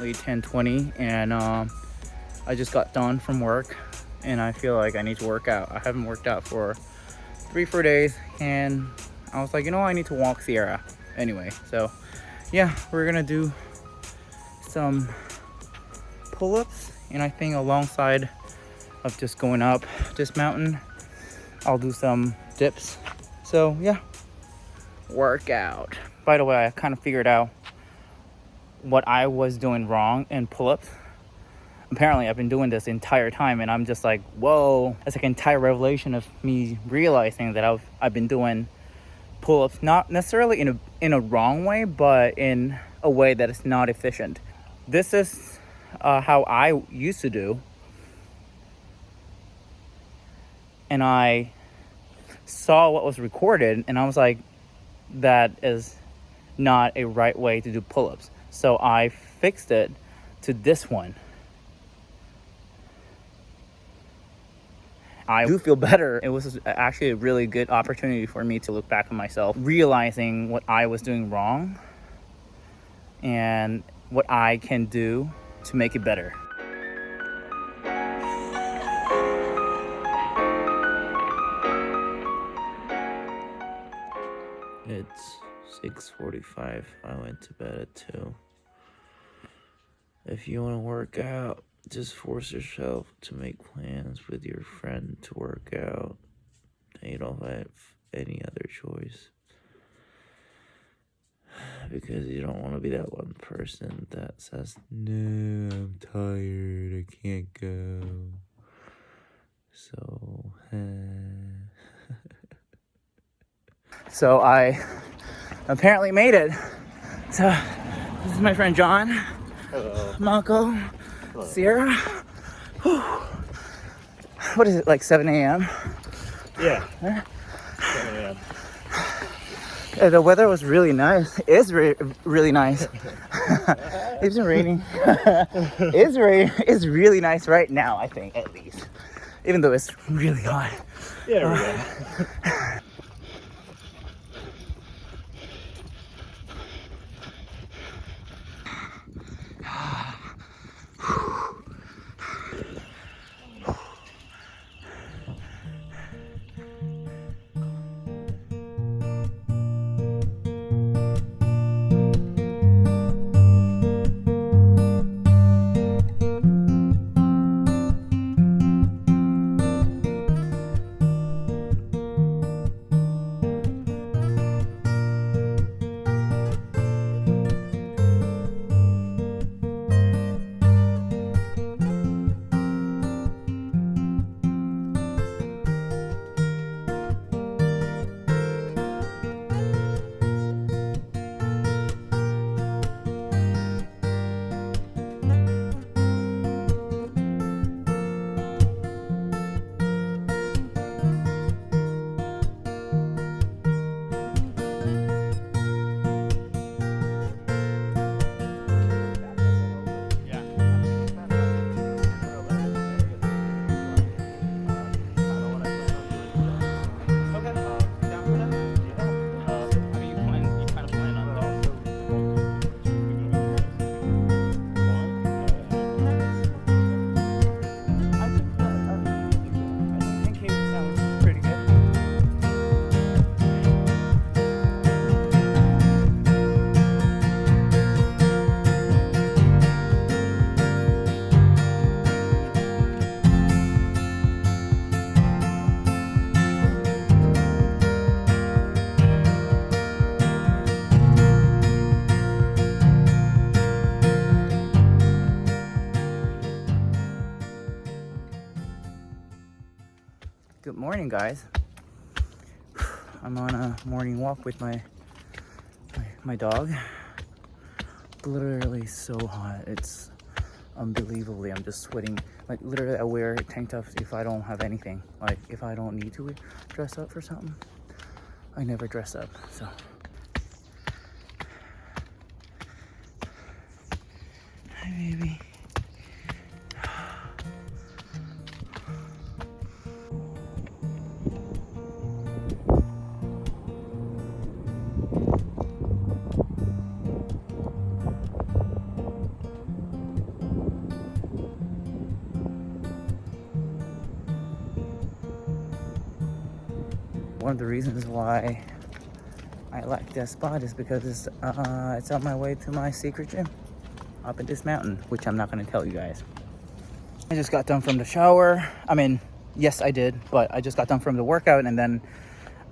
currently 10:20, and um, I just got done from work, and I feel like I need to work out. I haven't worked out for three, four days, and I was like, you know, I need to walk Sierra anyway. So, yeah, we're gonna do some pull-ups, and I think alongside of just going up this mountain, I'll do some dips. So, yeah, workout. By the way, I kind of figured out what I was doing wrong in pull-ups. Apparently, I've been doing this entire time, and I'm just like, whoa! That's like an entire revelation of me realizing that I've I've been doing pull-ups not necessarily in a in a wrong way, but in a way that is not efficient. This is uh, how I used to do, and I saw what was recorded, and I was like, that is not a right way to do pull-ups. So I fixed it to this one. I do feel better. It was actually a really good opportunity for me to look back on myself, realizing what I was doing wrong and what I can do to make it better. It's 6.45. I went to bed at 2. If you want to work out, just force yourself to make plans with your friend to work out. And you don't have any other choice. Because you don't want to be that one person that says, No, I'm tired, I can't go. So, eh. so I apparently made it. So this is my friend John, Hello. Marco, Hello. Sierra. Whew. What is it, like 7 a.m.? Yeah. 7 a.m. The weather was really nice. It's re really nice. it's been raining. it's rain. It's really nice right now. I think at least, even though it's really hot. Yeah. Uh, morning, guys. I'm on a morning walk with my my, my dog. Literally so hot. It's unbelievably. I'm just sweating. Like literally, I wear tank tops if I don't have anything. Like if I don't need to dress up for something, I never dress up. So. Hi, baby. One of the reasons why I like this spot is because it's, uh, it's on my way to my secret gym up in this mountain, which I'm not going to tell you guys. I just got done from the shower. I mean, yes, I did, but I just got done from the workout and then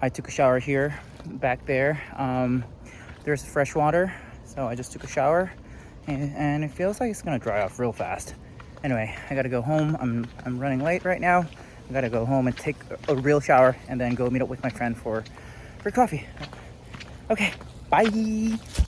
I took a shower here, back there. Um, there's fresh water, so I just took a shower and, and it feels like it's gonna dry off real fast. Anyway, I gotta go home. I'm, I'm running late right now. I gotta go home and take a, real shower and then go meet up with my friend for, for coffee. Okay, bye.